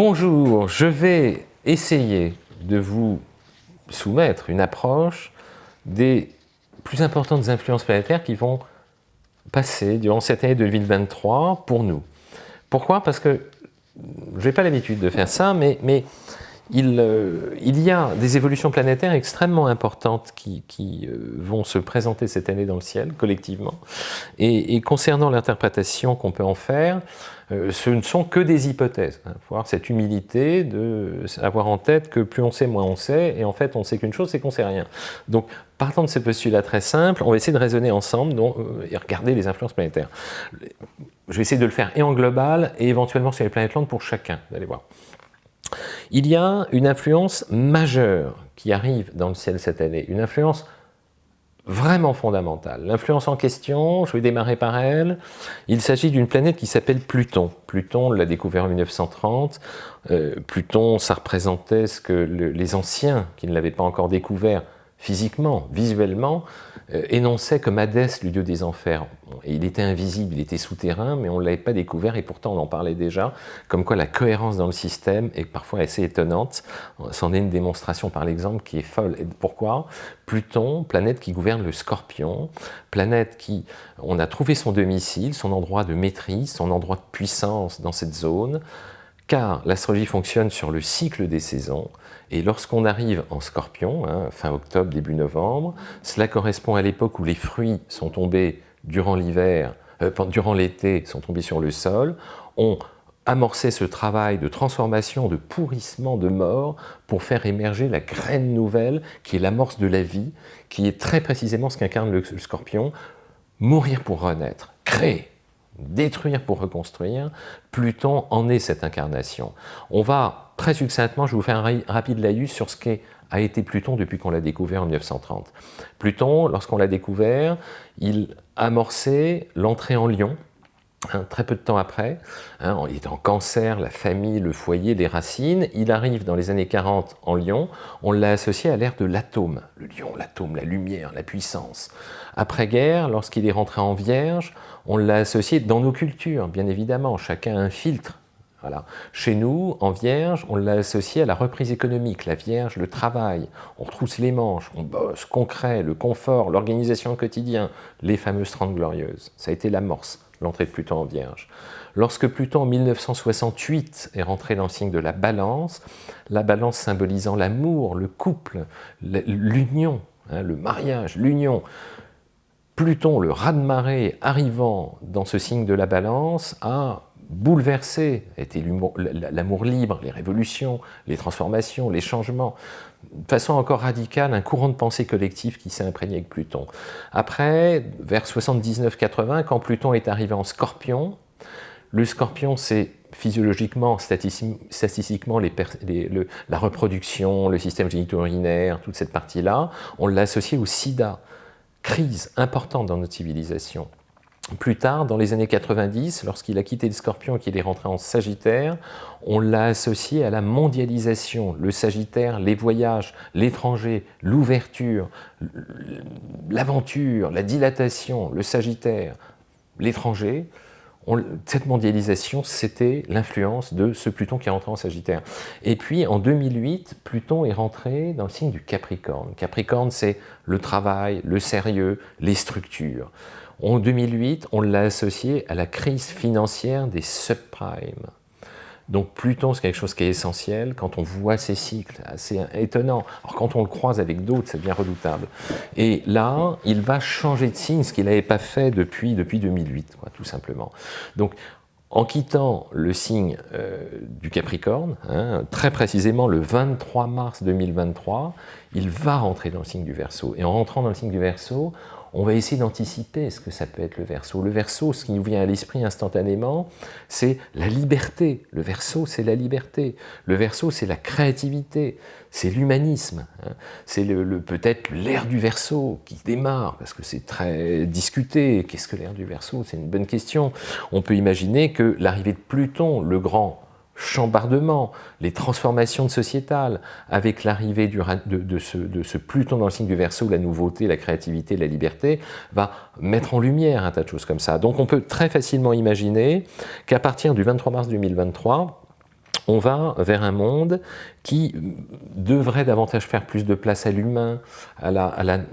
Bonjour, je vais essayer de vous soumettre une approche des plus importantes influences planétaires qui vont passer durant cette année 2023 pour nous. Pourquoi? Parce que je n'ai pas l'habitude de faire ça, mais, mais il, euh, il, y a des évolutions planétaires extrêmement importantes qui, euh, vont se présenter cette année dans le ciel, collectivement. Et, concernant l'interprétation qu'on peut en faire, euh, ce ne sont que des hypothèses. Il hein. faut avoir cette humilité d'avoir en tête que plus on sait, moins on sait, et en fait on sait qu'une chose, c'est qu'on sait rien. Donc partant de ce postulat très simple, on va essayer de raisonner ensemble et regarder les influences planétaires. Je vais essayer de le faire et en global, et éventuellement sur les planètes lentes pour chacun, vous allez voir. Il y a une influence majeure qui arrive dans le ciel cette année, une influence vraiment fondamentale. L'influence en question, je vais démarrer par elle, il s'agit d'une planète qui s'appelle Pluton. Pluton, on l'a découvert en 1930, euh, Pluton, ça représentait ce que les anciens, qui ne l'avaient pas encore découvert, physiquement, visuellement, énonçait comme Hadès, le dieu des enfers. Il était invisible, il était souterrain, mais on ne l'avait pas découvert, et pourtant on en parlait déjà, comme quoi la cohérence dans le système est parfois assez étonnante. C'en est une démonstration par l'exemple qui est folle. Et pourquoi? Pluton, planète qui gouverne le scorpion, planète qui, on a trouvé son domicile, son endroit de maîtrise, son endroit de puissance dans cette zone, car l'astrologie fonctionne sur le cycle des saisons, et lorsqu'on arrive en scorpion, hein, fin octobre, début novembre, cela correspond à l'époque où les fruits sont tombés durant l'hiver, euh, durant l'été, sont tombés sur le sol, on amorçait ce travail de transformation, de pourrissement, de mort, pour faire émerger la graine nouvelle qui est l'amorce de la vie, qui est très précisément ce qu'incarne le scorpion, mourir pour renaître, créer, détruire pour reconstruire, Pluton en est cette incarnation. On va, très succinctement, je vous faire un rapide laïus sur ce qu'est a été Pluton depuis qu'on l'a découvert en 1930. Pluton, lorsqu'on l'a découvert, il amorçait l'entrée en Lion, hein, très peu de temps après, hein, il est en cancer, la famille, le foyer, les racines, il arrive dans les années 40 en Lion, on l'a associé à l'ère de l'atome, le lion, l'atome, la lumière, la puissance. Après-guerre, lorsqu'il est rentré en Vierge, on l'a associé dans nos cultures, bien évidemment, chacun a un filtre. Voilà. Chez nous, en Vierge, on l'a associé à la reprise économique, la Vierge, le travail, on retrousse les manches, on bosse, concret, le confort, l'organisation au quotidien, les fameuses 30 glorieuses. Ça a été l'amorce, l'entrée de Pluton en Vierge. Lorsque Pluton, en 1968, est rentré dans le signe de la balance, la balance symbolisant l'amour, le couple, l'union, hein, le mariage, l'union, Pluton, le raz-de-marée arrivant dans ce signe de la balance, a bouleversé, été l'amour libre, les révolutions, les transformations, les changements, de façon encore radicale, un courant de pensée collective qui s'est imprégné avec Pluton. Après, vers 79-80, quand Pluton est arrivé en Scorpion, le Scorpion, c'est physiologiquement, statistiquement, la reproduction, le système génito-urinaire, toute cette partie-là, on l'a associé au sida crise importante dans notre civilisation. Plus tard, dans les années 90, lorsqu'il a quitté le scorpion et qu'il est rentré en sagittaire, on l'a associé à la mondialisation. Le sagittaire, les voyages, l'étranger, l'ouverture, l'aventure, la dilatation, le sagittaire, l'étranger, cette mondialisation, c'était l'influence de ce Pluton qui est rentré en Sagittaire. Et puis, en 2008, Pluton est rentré dans le signe du Capricorne. Capricorne, c'est le travail, le sérieux, les structures. En 2008, on l'a associé à la crise financière des subprimes. Donc Pluton, c'est quelque chose qui est essentiel. Quand on voit ces cycles, assez étonnant. Alors quand on le croise avec d'autres, ça devient redoutable. Et là, il va changer de signe, ce qu'il n'avait pas fait depuis, depuis 2008, quoi, tout simplement. Donc en quittant le signe euh, du Capricorne, hein, très précisément le 23 mars 2023, il va rentrer dans le signe du Verseau. Et en rentrant dans le signe du Verseau, on va essayer d'anticiper ce que ça peut être le verso. Le verso, ce qui nous vient à l'esprit instantanément, c'est la liberté. Le verso, c'est la liberté. Le verso, c'est la créativité, c'est l'humanisme. Hein. C'est peut-être l'ère du verso qui démarre, parce que c'est très discuté. Qu'est-ce que l'ère du verso? C'est une bonne question. On peut imaginer que l'arrivée de Pluton, le grand chambardement, les transformations sociétales, avec l'arrivée de, de, ce, de, Pluton dans le signe du Verseau, la nouveauté, la créativité, la liberté, va mettre en lumière un tas de choses comme ça. Donc on peut très facilement imaginer qu'à partir du 23 mars 2023, on va vers un monde qui devrait davantage faire plus de place à l'humain, à,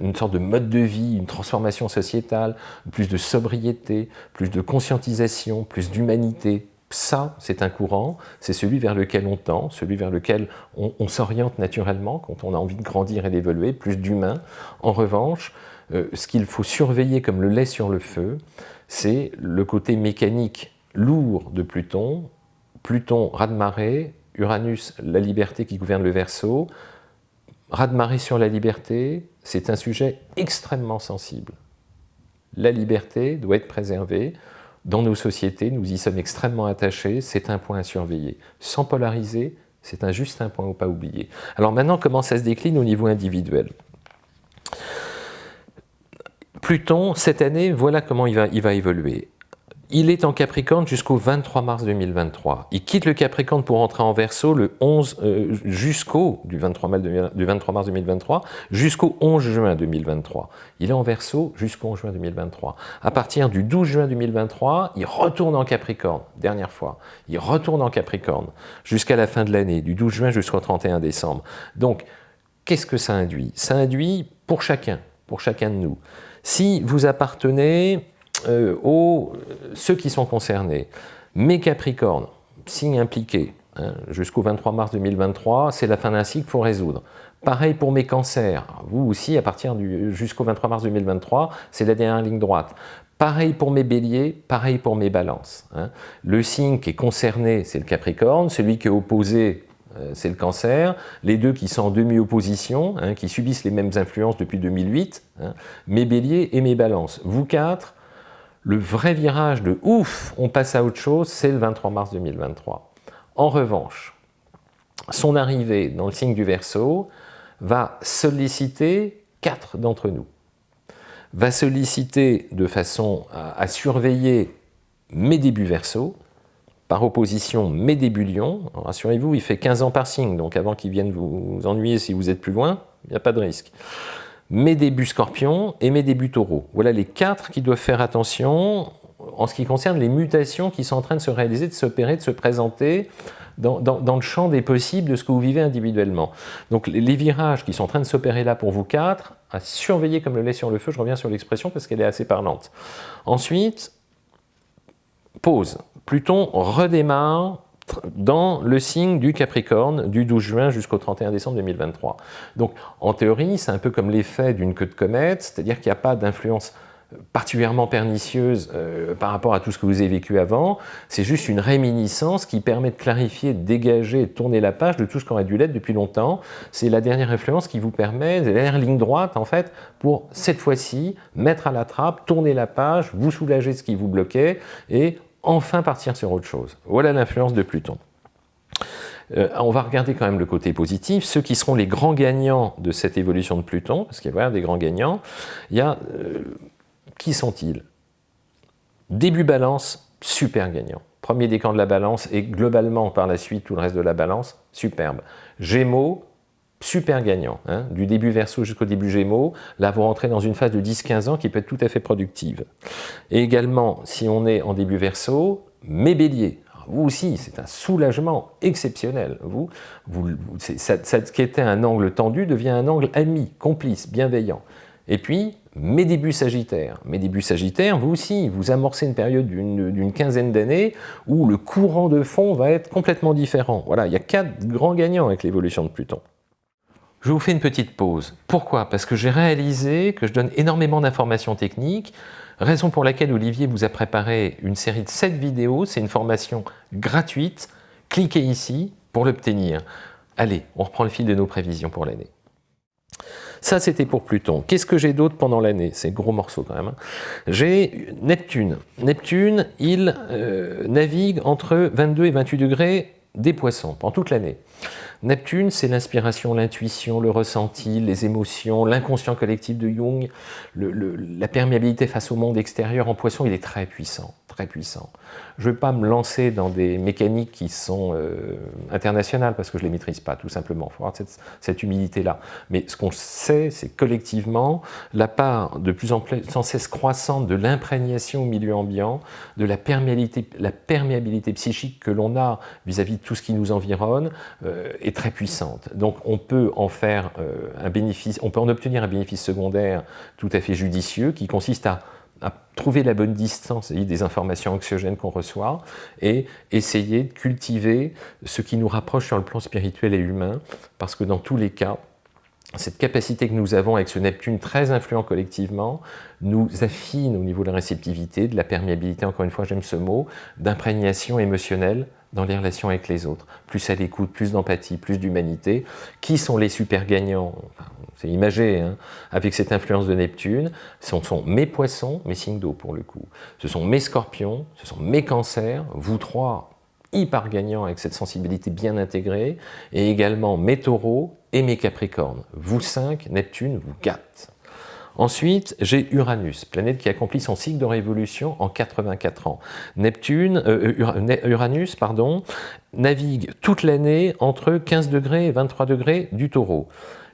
une sorte de mode de vie, une transformation sociétale, plus de sobriété, plus de conscientisation, plus d'humanité. Ça, c'est un courant, c'est celui vers lequel on tend, celui vers lequel on, s'oriente naturellement quand on a envie de grandir et d'évoluer, plus d'humain. En revanche, euh, ce qu'il faut surveiller comme le lait sur le feu, c'est le côté mécanique lourd de Pluton, Pluton, raz-de-marée, Uranus, la liberté qui gouverne le Verseau. Raz-de-marée sur la liberté, c'est un sujet extrêmement sensible. La liberté doit être préservée. Dans nos sociétés, nous y sommes extrêmement attachés, c'est un point à surveiller. Sans polariser, c'est un juste un point à pas oublier. Alors maintenant, comment ça se décline au niveau individuel? Pluton, cette année, voilà comment il va évoluer. Il est en Capricorne jusqu'au 23 mars 2023. Il quitte le Capricorne pour entrer en Verseau le 11 euh, jusqu'au du 23, mars 2023 jusqu'au 11 juin 2023. Il est en Verseau jusqu'au 11 juin 2023. À partir du 12 juin 2023, il retourne en Capricorne, dernière fois. Il retourne en Capricorne jusqu'à la fin de l'année, du 12 juin jusqu'au 31 décembre. Donc, qu'est-ce que ça induit? Ça induit pour chacun, pour chacun de nous. Si vous appartenez euh, aux ceux qui sont concernés. Mes Capricornes, signe impliqué, hein, jusqu'au 23 mars 2023, c'est la fin d'un cycle, faut résoudre. Pareil pour mes cancers, vous aussi, à partir du jusqu'au 23 mars 2023, c'est la dernière ligne droite. Pareil pour mes béliers, pareil pour mes balances. Hein. Le signe qui est concerné, c'est le Capricorne, celui qui est opposé, euh, c'est le cancer, les deux qui sont en demi-opposition, hein, qui subissent les mêmes influences depuis 2008, mes béliers et mes balances. Vous quatre, le vrai virage de ouf, on passe à autre chose, c'est le 23 mars 2023. En revanche, son arrivée dans le signe du Verseau va solliciter quatre d'entre nous. Va solliciter de façon à, surveiller mes débuts Verseau, par opposition mes débuts Lion. Rassurez-vous, il fait 15 ans par signe, donc avant qu'il vienne vous ennuyer si vous êtes plus loin, il n'y a pas de risque mes débuts scorpions et mes débuts taureaux. Voilà les quatre qui doivent faire attention en ce qui concerne les mutations qui sont en train de se réaliser, de s'opérer, de se présenter dans, le champ des possibles de ce que vous vivez individuellement. Donc les virages qui sont en train de s'opérer là pour vous quatre, à surveiller comme le lait sur le feu, je reviens sur l'expression parce qu'elle est assez parlante. Ensuite, pause. Pluton redémarre dans le signe du Capricorne du 12 juin jusqu'au 31 décembre 2023. Donc en théorie, c'est un peu comme l'effet d'une queue de comète, c'est-à-dire qu'il n'y a pas d'influence particulièrement pernicieuse euh, par rapport à tout ce que vous avez vécu avant, c'est juste une réminiscence qui permet de clarifier, de dégager, de tourner la page de tout ce qu'on aurait dû l'être depuis longtemps. C'est la dernière influence qui vous permet, la dernière ligne droite en fait, pour cette fois-ci mettre à la trappe, tourner la page, vous soulager ce qui vous bloquait et enfin partir sur autre chose. Voilà l'influence de Pluton. Euh, on va regarder quand même le côté positif, ceux qui seront les grands gagnants de cette évolution de Pluton, parce qu'il y a des grands gagnants, il y a, euh, qui sont-ils? Début balance, super gagnant. Premier décan de la balance et globalement par la suite tout le reste de la balance, superbe. Gémeaux, super gagnant, hein. du début Verseau jusqu'au début Gémeaux, là vous rentrez dans une phase de 10-15 ans qui peut être tout à fait productive. Et également, si on est en début Verseau, mes béliers, vous aussi, c'est un soulagement exceptionnel. Vous, vous, ça, ce qui était un angle tendu devient un angle ami, complice, bienveillant. Et puis, mes débuts sagittaires. Mes débuts sagittaires, vous aussi, vous amorcez une période d'une quinzaine d'années où le courant de fond va être complètement différent. Voilà, il y a quatre grands gagnants avec l'évolution de Pluton. Je vous fais une petite pause. Pourquoi? Parce que j'ai réalisé que je donne énormément d'informations techniques, raison pour laquelle Olivier vous a préparé une série de 7 vidéos, c'est une formation gratuite, cliquez ici pour l'obtenir. Allez, on reprend le fil de nos prévisions pour l'année. Ça, c'était pour Pluton. Qu'est-ce que j'ai d'autre pendant l'année? C'est gros morceau quand même. Hein. J'ai Neptune. Neptune, il euh, navigue entre 22 et 28 degrés des poissons pendant toute l'année. Neptune, c'est l'inspiration, l'intuition, le ressenti, les émotions, l'inconscient collectif de Jung, la perméabilité face au monde extérieur. En poisson, il est très puissant très puissant. Je ne vais pas me lancer dans des mécaniques qui sont euh, internationales parce que je ne les maîtrise pas, tout simplement. Il faut avoir cette, humilité-là. Mais ce qu'on sait, c'est collectivement la part de plus en plus sans cesse croissante de l'imprégnation au milieu ambiant, de la perméabilité, psychique que l'on a vis-à-vis de tout ce qui nous environne est très puissante. Donc on peut en faire euh, un bénéfice, on peut en obtenir un bénéfice secondaire tout à fait judicieux qui consiste à à trouver la bonne distance des informations anxiogènes qu'on reçoit et essayer de cultiver ce qui nous rapproche sur le plan spirituel et humain, parce que dans tous les cas, cette capacité que nous avons avec ce Neptune très influent collectivement nous affine au niveau de la réceptivité, de la perméabilité, encore une fois j'aime ce mot, d'imprégnation émotionnelle dans les relations avec les autres. Plus à l'écoute, plus d'empathie, plus d'humanité. Qui sont les super gagnants C'est imagé, hein, avec cette influence de Neptune. Ce sont mes poissons, mes signes d'eau pour le coup. Ce sont mes scorpions, ce sont mes cancers, vous trois hyper gagnants avec cette sensibilité bien intégrée, et également mes taureaux et mes capricornes. Vous cinq, Neptune vous gâte. Ensuite, j'ai Uranus, planète qui accomplit son cycle de révolution en 84 ans. Neptune, euh, euh, Uranus pardon, navigue toute l'année entre 15 degrés et 23 degrés du taureau.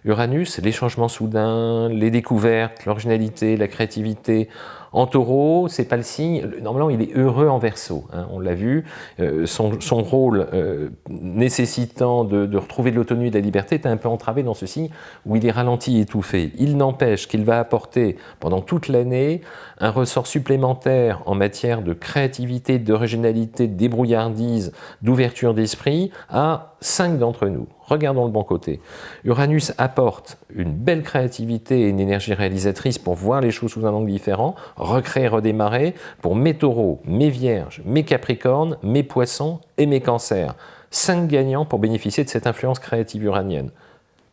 Uranus, les changements soudains, les découvertes, l'originalité, la créativité, en taureau, c'est pas le signe, normalement il est heureux en verso, hein, on l'a vu, euh, son, rôle euh, nécessitant de, retrouver de l'autonomie et de la liberté est un peu entravé dans ce signe où il est ralenti étouffé. Il n'empêche qu'il va apporter pendant toute l'année un ressort supplémentaire en matière de créativité, d'originalité, de débrouillardise, d'ouverture d'esprit à cinq d'entre nous. Regardons le bon côté. Uranus apporte une belle créativité et une énergie réalisatrice pour voir les choses sous un angle différent, recréer, redémarrer, pour mes taureaux, mes vierges, mes capricornes, mes poissons et mes cancers. Cinq gagnants pour bénéficier de cette influence créative uranienne.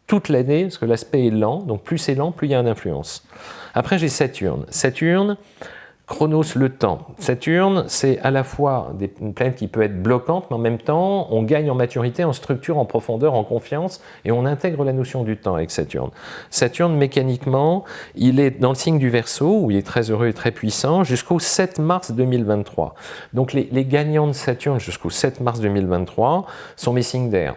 Toute l'année, parce que l'aspect est lent, donc plus c'est lent, plus il y a une influence. Après, j'ai Saturne. Saturne, Chronos, le temps. Saturne, c'est à la fois une planète qui peut être bloquante, mais en même temps, on gagne en maturité, en structure, en profondeur, en confiance, et on intègre la notion du temps avec Saturne. Saturne, mécaniquement, il est dans le signe du Verseau, où il est très heureux et très puissant, jusqu'au 7 mars 2023. Donc les, les gagnants de Saturne jusqu'au 7 mars 2023 sont mes signes d'air.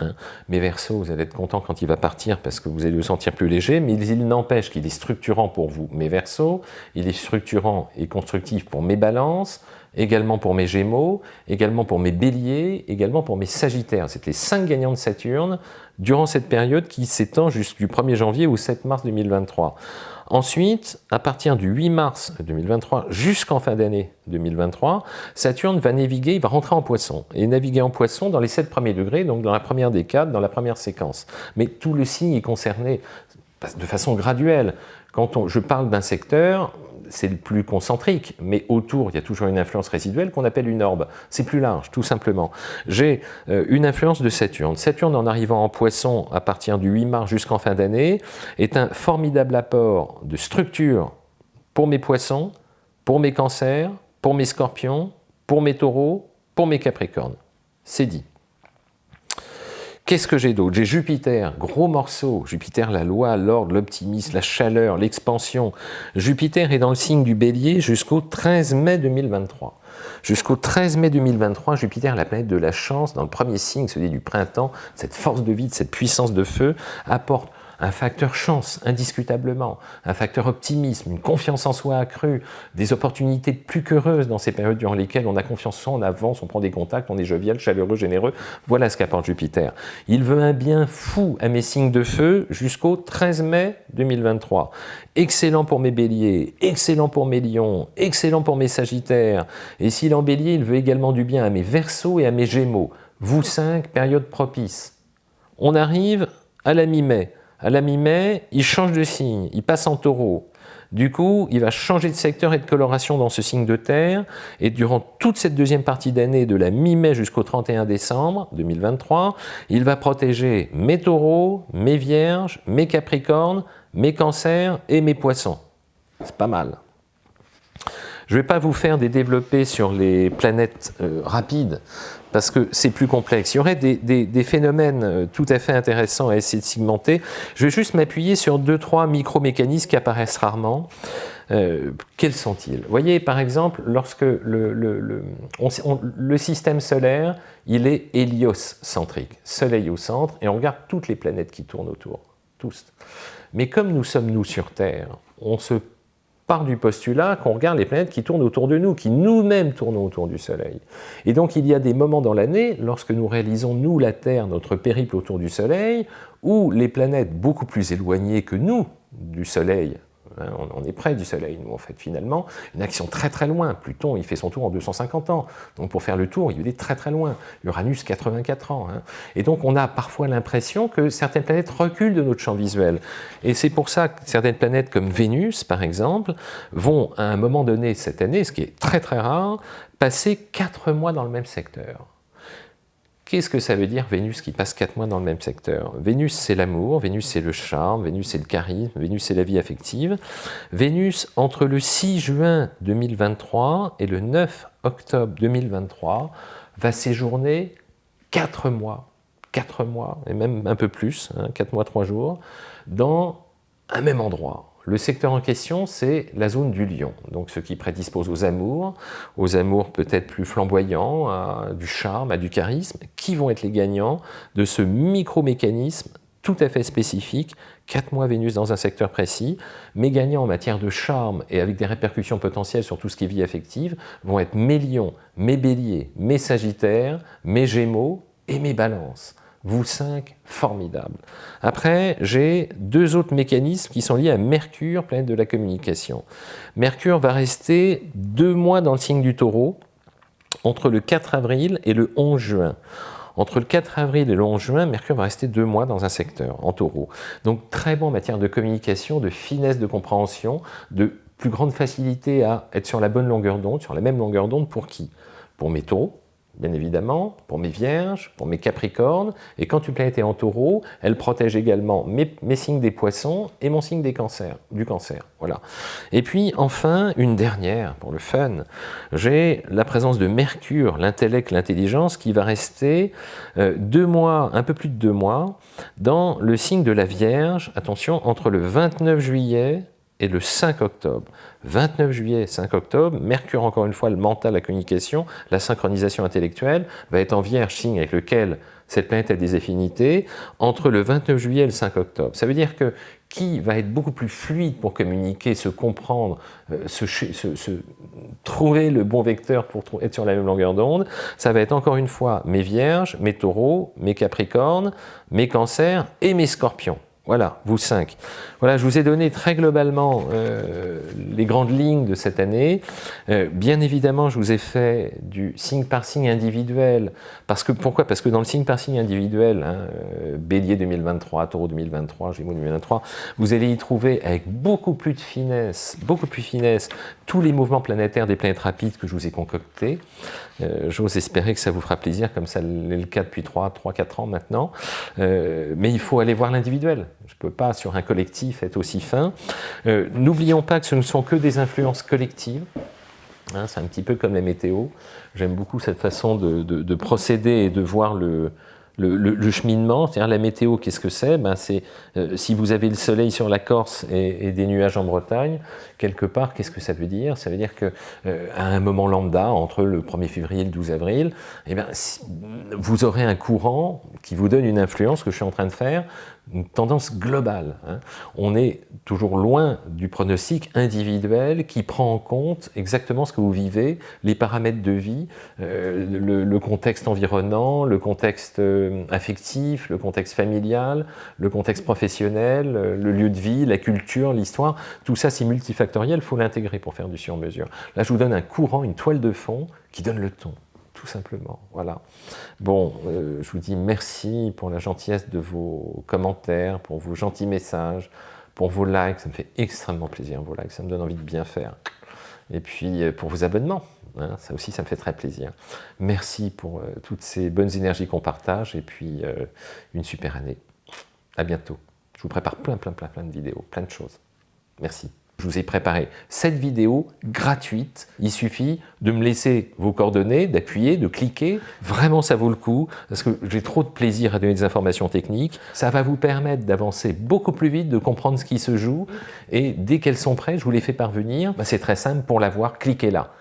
Hein. Mes versos, vous allez être content quand il va partir parce que vous allez vous sentir plus léger, mais il n'empêche qu'il est structurant pour vous, mes versos, il est structurant et constructif pour mes balances, également pour mes gémeaux, également pour mes béliers, également pour mes sagittaires. C'est les cinq gagnants de Saturne durant cette période qui s'étend jusqu'au 1er janvier au 7 mars 2023. Ensuite, à partir du 8 mars 2023 jusqu'en fin d'année 2023, Saturne va naviguer, il va rentrer en poisson, et naviguer en poisson dans les 7 premiers degrés, donc dans la première décade, dans la première séquence. Mais tout le signe est concerné de façon graduelle. Quand je parle d'un secteur, c'est le plus concentrique, mais autour, il y a toujours une influence résiduelle qu'on appelle une orbe. C'est plus large, tout simplement. J'ai euh, une influence de Saturne. Saturne, en arrivant en poisson à partir du 8 mars jusqu'en fin d'année, est un formidable apport de structure pour mes poissons, pour mes cancers, pour mes scorpions, pour mes taureaux, pour mes capricornes. C'est dit. Qu'est-ce que j'ai d'autre? J'ai Jupiter, gros morceau. Jupiter, la loi, l'ordre, l'optimisme, la chaleur, l'expansion. Jupiter est dans le signe du bélier jusqu'au 13 mai 2023. Jusqu'au 13 mai 2023, Jupiter, la planète de la chance, dans le premier signe, celui du printemps, cette force de vie, cette puissance de feu, apporte un facteur chance, indiscutablement, un facteur optimisme, une confiance en soi accrue, des opportunités plus qu'heureuses dans ces périodes durant lesquelles on a confiance en soi, on avance, on prend des contacts, on est jovial, chaleureux, généreux. Voilà ce qu'apporte Jupiter. Il veut un bien fou à mes signes de feu jusqu'au 13 mai 2023. Excellent pour mes béliers, excellent pour mes lions, excellent pour mes sagittaires. Et s'il en bélier, il veut également du bien à mes versos et à mes gémeaux. Vous cinq, période propice. On arrive à la mi-mai. À la mi-mai, il change de signe, il passe en taureau. Du coup, il va changer de secteur et de coloration dans ce signe de terre, et durant toute cette deuxième partie d'année, de la mi-mai jusqu'au 31 décembre 2023, il va protéger mes taureaux, mes vierges, mes capricornes, mes cancers et mes poissons. C'est pas mal. Je ne vais pas vous faire des développés sur les planètes euh, rapides, parce que c'est plus complexe. Il y aurait des, phénomènes euh, tout à fait intéressants à essayer de segmenter. Je vais juste m'appuyer sur deux, trois micro-mécanismes qui apparaissent rarement. Euh, quels sont-ils? Vous voyez, par exemple, lorsque le, système solaire, il est héliocentrique, soleil au centre, et on regarde toutes les planètes qui tournent autour, tous. Mais comme nous sommes, nous, sur Terre, on se part du postulat qu'on regarde les planètes qui tournent autour de nous, qui nous-mêmes tournons autour du Soleil. Et donc il y a des moments dans l'année, lorsque nous réalisons, nous, la Terre, notre périple autour du Soleil, où les planètes beaucoup plus éloignées que nous du Soleil Hein, on, est près du Soleil, nous, en fait, finalement. Une action très très loin. Pluton, il fait son tour en 250 ans. Donc pour faire le tour, il est très très loin. Uranus, 84 ans. Hein. Et donc on a parfois l'impression que certaines planètes reculent de notre champ visuel. Et c'est pour ça que certaines planètes comme Vénus, par exemple, vont à un moment donné cette année, ce qui est très très rare, passer 4 mois dans le même secteur. Qu'est-ce que ça veut dire Vénus qui passe quatre mois dans le même secteur? Vénus c'est l'amour, Vénus c'est le charme, Vénus c'est le charisme, Vénus c'est la vie affective. Vénus entre le 6 juin 2023 et le 9 octobre 2023 va séjourner quatre mois, quatre mois et même un peu plus, hein, quatre mois, trois jours, dans un même endroit. Le secteur en question, c'est la zone du lion, donc ce qui prédispose aux amours, aux amours peut-être plus flamboyants, à du charme, à du charisme, qui vont être les gagnants de ce micro-mécanisme tout à fait spécifique, 4 mois Vénus dans un secteur précis, mes gagnants en matière de charme et avec des répercussions potentielles sur tout ce qui est vie affective vont être mes lions, mes béliers, mes sagittaires, mes gémeaux et mes balances vous cinq, formidable. Après, j'ai deux autres mécanismes qui sont liés à Mercure, planète de la communication. Mercure va rester deux mois dans le signe du taureau, entre le 4 avril et le 11 juin. Entre le 4 avril et le 11 juin, Mercure va rester deux mois dans un secteur, en taureau. Donc très bon en matière de communication, de finesse de compréhension, de plus grande facilité à être sur la bonne longueur d'onde, sur la même longueur d'onde pour qui? Pour mes taureaux, bien évidemment, pour mes vierges, pour mes capricornes, et quand une planète est en taureau, elle protège également mes, signes des poissons et mon signe des cancers, du cancer. Voilà. Et puis enfin, une dernière, pour le fun, j'ai la présence de Mercure, l'intellect, l'intelligence, qui va rester euh, deux mois, un peu plus de deux mois, dans le signe de la Vierge, attention, entre le 29 juillet et le 5 octobre. 29 juillet, 5 octobre, Mercure, encore une fois, le mental, la communication, la synchronisation intellectuelle, va être en Vierge, signe avec lequel cette planète a des affinités, entre le 29 juillet et le 5 octobre. Ça veut dire que qui va être beaucoup plus fluide pour communiquer, se comprendre, euh, se, trouver le bon vecteur pour être sur la même longueur d'onde, ça va être encore une fois mes vierges, mes taureaux, mes capricornes, mes cancers et mes scorpions. Voilà, vous cinq. Voilà, je vous ai donné très globalement euh, les grandes lignes de cette année. Euh, bien évidemment, je vous ai fait du signe par signe individuel. Parce que, pourquoi? Parce que dans le signe par signe individuel, hein, euh, Bélier 2023, Taureau 2023, Gémeaux 2023, vous allez y trouver avec beaucoup plus de finesse, beaucoup plus finesse, tous les mouvements planétaires des planètes rapides que je vous ai concoctés. J'ose espérer que ça vous fera plaisir, comme ça l'est le cas depuis 3-4 ans maintenant. mais il faut aller voir l'individuel. Je ne peux pas, sur un collectif, être aussi fin. Euh, n'oublions pas que ce ne sont que des influences collectives. Hein, c'est un petit peu comme les météos. J'aime beaucoup cette façon de, procéder et de voir le, cheminement, la météo, qu'est-ce que c'est? Ben euh, si vous avez le soleil sur la Corse et, des nuages en Bretagne, quelque part, qu'est-ce que ça veut dire? Ça veut dire qu'à euh, un moment lambda, entre le 1er février et le 12 avril, eh ben, vous aurez un courant qui vous donne une influence que je suis en train de faire, une tendance globale. Hein. On est toujours loin du pronostic individuel qui prend en compte exactement ce que vous vivez, les paramètres de vie, euh, le, contexte environnant, le contexte euh, affectif, le contexte familial, le contexte professionnel, euh, le lieu de vie, la culture, l'histoire. Tout ça, c'est multifactoriel, il faut l'intégrer pour faire du sur-mesure. Là, je vous donne un courant, une toile de fond qui donne le ton tout simplement. Voilà. Bon, euh, je vous dis merci pour la gentillesse de vos commentaires, pour vos gentils messages, pour vos likes. Ça me fait extrêmement plaisir, vos likes. Ça me donne envie de bien faire. Et puis, euh, pour vos abonnements. Hein, ça aussi, ça me fait très plaisir. Merci pour euh, toutes ces bonnes énergies qu'on partage. Et puis, une super année. À bientôt. Je vous prépare plein, plein, plein, plein de vidéos, plein de choses. Merci. Je vous ai préparé cette vidéo gratuite. Il suffit de me laisser vos coordonnées, d'appuyer, de cliquer. Vraiment, ça vaut le coup parce que j'ai trop de plaisir à donner des informations techniques. Ça va vous permettre d'avancer beaucoup plus vite, de comprendre ce qui se joue. Et dès qu'elles sont prêtes, je vous les fais parvenir. Bah, c'est très simple. Pour l'avoir, cliquez là.